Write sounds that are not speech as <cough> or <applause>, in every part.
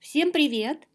Всем привет!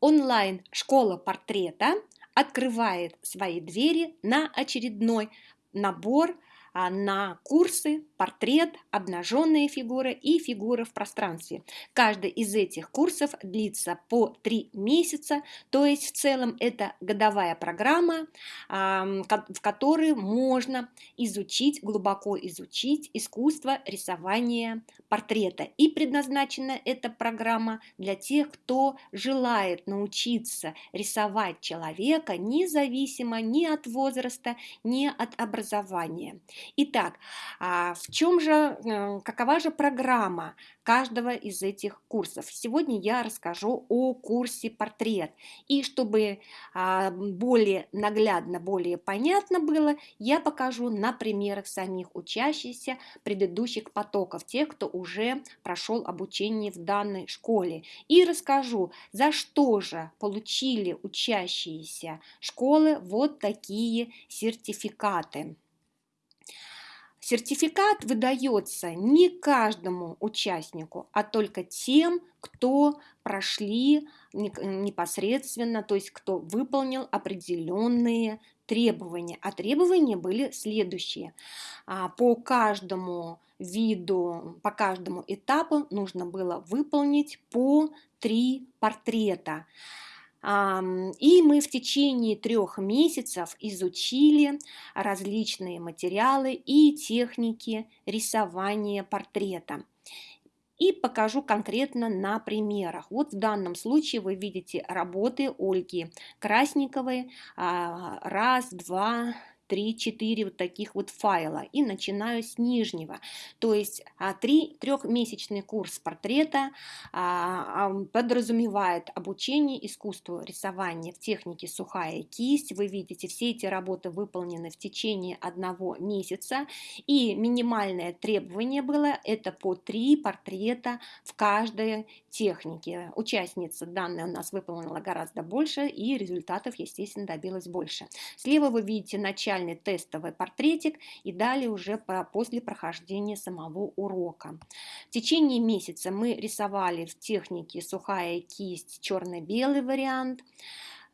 Онлайн-школа портрета открывает свои двери на очередной набор на курсы портрет, обнаженные фигуры и фигуры в пространстве. Каждый из этих курсов длится по три месяца, то есть в целом это годовая программа, в которой можно изучить, глубоко изучить искусство рисования портрета. И предназначена эта программа для тех, кто желает научиться рисовать человека независимо ни от возраста, ни от образования. Итак, а, в чем же, какова же программа каждого из этих курсов? Сегодня я расскажу о курсе портрет. И чтобы а, более наглядно, более понятно было, я покажу на примерах самих учащихся предыдущих потоков, тех, кто уже прошел обучение в данной школе. И расскажу, за что же получили учащиеся школы вот такие сертификаты. Сертификат выдается не каждому участнику, а только тем, кто прошли непосредственно, то есть кто выполнил определенные требования. А требования были следующие. А, по каждому виду, по каждому этапу нужно было выполнить по три портрета. И мы в течение трех месяцев изучили различные материалы и техники рисования портрета. И покажу конкретно на примерах. Вот в данном случае вы видите работы Ольги Красниковой. А, раз, два, 3-4 вот таких вот файла и начинаю с нижнего. То есть а, три, трехмесячный курс портрета а, а, подразумевает обучение искусству рисования в технике сухая кисть. Вы видите, все эти работы выполнены в течение одного месяца. И минимальное требование было это по три портрета в каждой технике. Участница данная у нас выполнила гораздо больше и результатов, естественно, добилась больше. Слева вы видите начало начальный тестовый портретик и далее уже после прохождения самого урока. В течение месяца мы рисовали в технике сухая кисть, черно-белый вариант.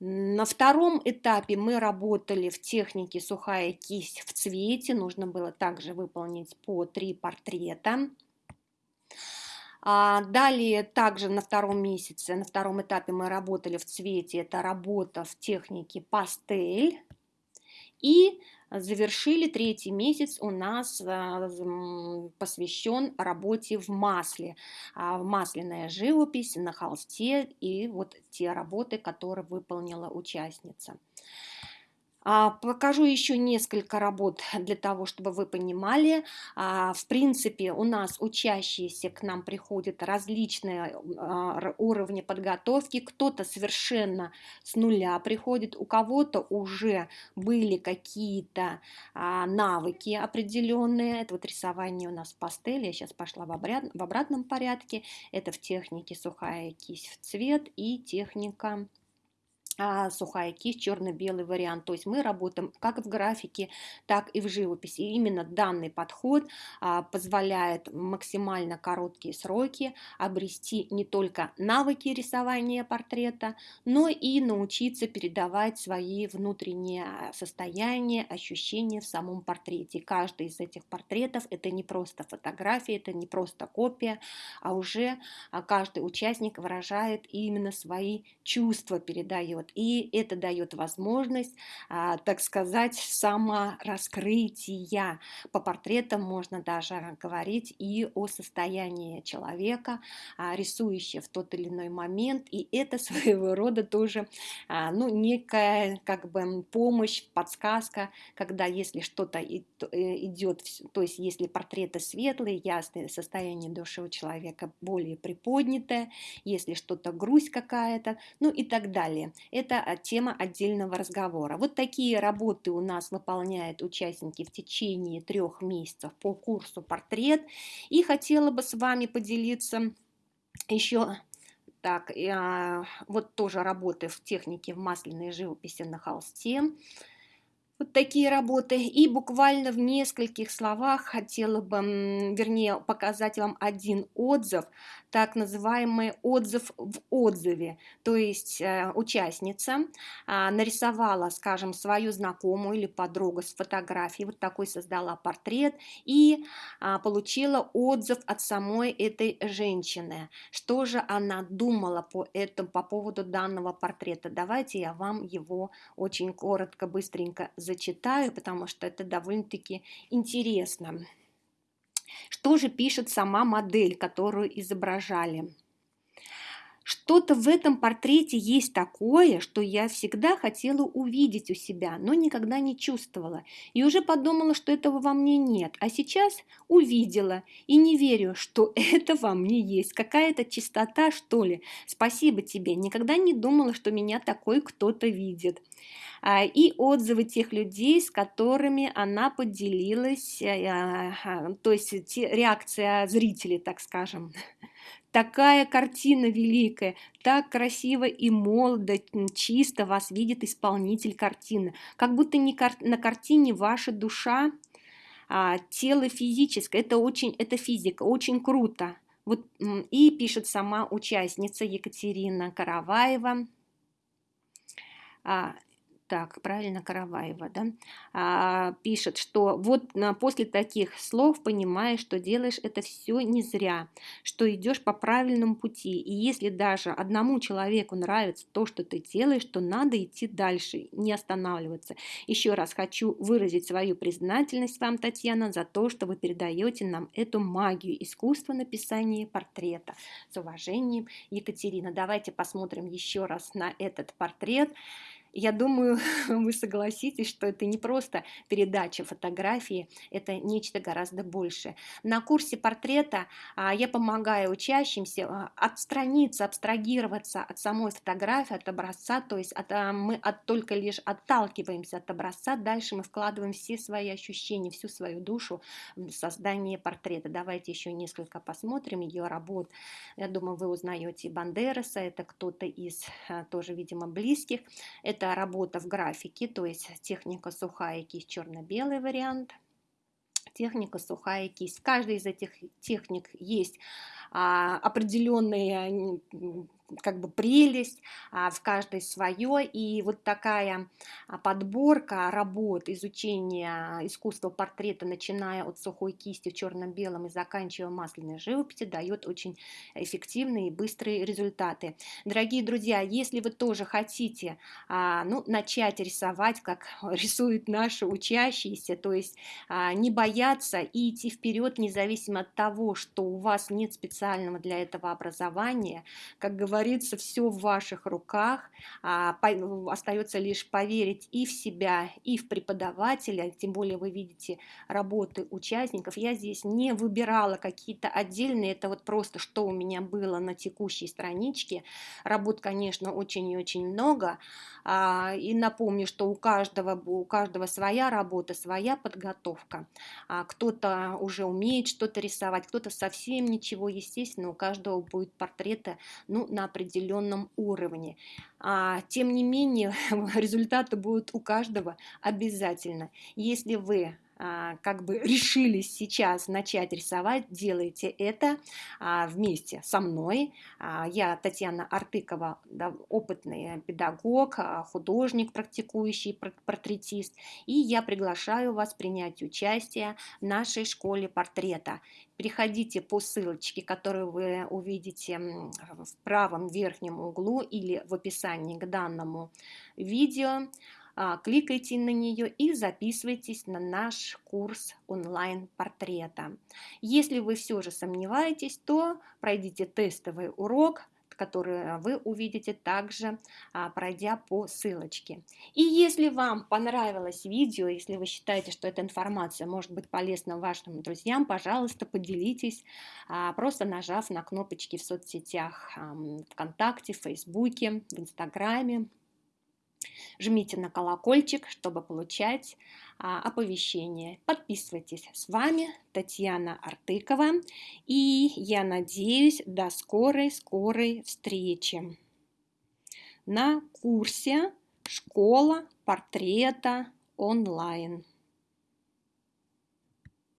На втором этапе мы работали в технике сухая кисть в цвете. Нужно было также выполнить по три портрета. А далее также на втором месяце, на втором этапе мы работали в цвете. Это работа в технике пастель. И завершили третий месяц у нас а, посвящен работе в масле. А, масляная живопись на холсте и вот те работы, которые выполнила участница. А, покажу еще несколько работ <laughs> для того, чтобы вы понимали. А, в принципе, у нас учащиеся к нам приходят различные а, уровни подготовки. Кто-то совершенно с нуля приходит, у кого-то уже были какие-то навыки определенные. Это вот рисование у нас пастель. Я сейчас пошла в, в обратном порядке. Это в технике сухая кисть в цвет и техника сухая кисть, черно-белый вариант. То есть мы работаем как в графике, так и в живописи. И именно данный подход а, позволяет максимально короткие сроки обрести не только навыки рисования портрета, но и научиться передавать свои внутренние состояния, ощущения в самом портрете. Каждый из этих портретов это не просто фотография, это не просто копия, а уже а, каждый участник выражает именно свои чувства, передает вот. И это дает возможность, а, так сказать, самораскрытия. По портретам можно даже говорить и о состоянии человека, а, рисующего в тот или иной момент. И это <laughs> своего рода тоже а, ну, некая как бы помощь, подсказка, когда если что-то э, идет, то есть если портреты светлые, ясные, состояние души у человека более приподнятое, если что-то грусть какая-то, ну и так далее это а, тема отдельного разговора. Вот такие работы у нас выполняют участники в течение трех месяцев по курсу «Портрет». И хотела бы с вами поделиться еще так, а, вот тоже работы в технике в масляной живописи на холсте. Вот такие работы. И буквально в нескольких словах хотела бы, вернее, показать вам один отзыв так называемый отзыв в отзыве. То есть э, участница а, нарисовала, скажем, свою знакомую или подругу с фотографией, вот такой создала портрет и а, получила отзыв от самой этой женщины. Что же она думала по этому, по поводу данного портрета? Давайте я вам его очень коротко, быстренько зачитаю, потому что это довольно-таки интересно. Что же пишет сама модель, которую изображали? Что-то в этом портрете есть такое, что я всегда хотела увидеть у себя, но никогда не чувствовала. И уже подумала, что этого во мне нет. А сейчас увидела и не верю, что <laughs> это во мне есть. Какая-то чистота, что ли. Спасибо тебе. Никогда не думала, что меня такой кто-то видит. А, и отзывы тех людей, с которыми она поделилась, э, а, то есть реакция зрителей, так скажем. <laughs> Такая картина великая, так красиво и молодо, чисто вас видит исполнитель картины. Как будто не кар на картине ваша душа, а, тело физическое. Это очень, это физика, очень круто. Вот, и пишет сама участница Екатерина Караваева. Так, правильно, Караваева, да, а, пишет, что вот а, после таких слов понимаешь, что делаешь это все не зря, что идешь по правильному пути, и если даже одному человеку нравится то, что ты делаешь, то надо идти дальше, не останавливаться. Еще раз хочу выразить свою признательность вам, Татьяна, за то, что вы передаете нам эту магию искусства написания портрета. С уважением, Екатерина. Давайте посмотрим еще раз на этот портрет. Я думаю, <laughs> вы согласитесь, что это не просто передача фотографии, это нечто гораздо большее. На курсе портрета а, я помогаю учащимся а, отстраниться, абстрагироваться от самой фотографии, от образца, то есть от, а, мы от, только лишь отталкиваемся от образца, дальше мы вкладываем все свои ощущения, всю свою душу в создание портрета. Давайте еще несколько посмотрим ее работ. Я думаю, вы узнаете Бандераса, это кто-то из тоже, видимо, близких. Это это работа в графике, то есть техника сухая кисть, черно-белый вариант, техника сухая кисть. В каждой из этих техник есть определенные как бы прелесть, а, в каждой свое, и вот такая а, подборка работ изучения искусства портрета, начиная от сухой кисти в черно-белом и заканчивая масляной живописи, дает очень эффективные и быстрые результаты. Дорогие друзья, если вы тоже хотите а, ну, начать рисовать, как <laughs> рисуют наши учащиеся, то есть не бояться и идти вперед, независимо от того, что у вас нет специального для этого образования, как говорится, все в ваших руках, а, остается лишь поверить и в себя, и в преподавателя, тем более вы видите работы участников. Я здесь не выбирала какие-то отдельные, это вот просто что у меня было на текущей страничке. Работ, конечно, очень и очень много. А, и напомню, что у каждого, у каждого своя работа, своя подготовка. А, кто-то уже умеет что-то рисовать, кто-то совсем ничего, естественно, у каждого будет портреты ну, на определенном уровне. А, тем не менее, <laughs> результаты будут у каждого обязательно. Если вы как бы решились сейчас начать рисовать, делайте это а, вместе со мной. А, я Татьяна Артыкова, опытный педагог, художник, практикующий портретист, и я приглашаю вас принять участие в нашей школе портрета. Приходите по ссылочке, которую вы увидите в правом верхнем углу или в описании к данному видео. А, кликайте на нее и записывайтесь на наш курс онлайн-портрета. Если вы все же сомневаетесь, то пройдите тестовый урок, который вы увидите также, а, пройдя по ссылочке. И если вам понравилось видео, если вы считаете, что эта информация может быть полезна вашим друзьям, пожалуйста, поделитесь, а, просто нажав на кнопочки в соцсетях ВКонтакте, в Фейсбуке, в Инстаграме, Жмите на колокольчик, чтобы получать а, оповещения. Подписывайтесь. С вами Татьяна Артыкова. И я надеюсь до скорой-скорой встречи на курсе «Школа портрета онлайн».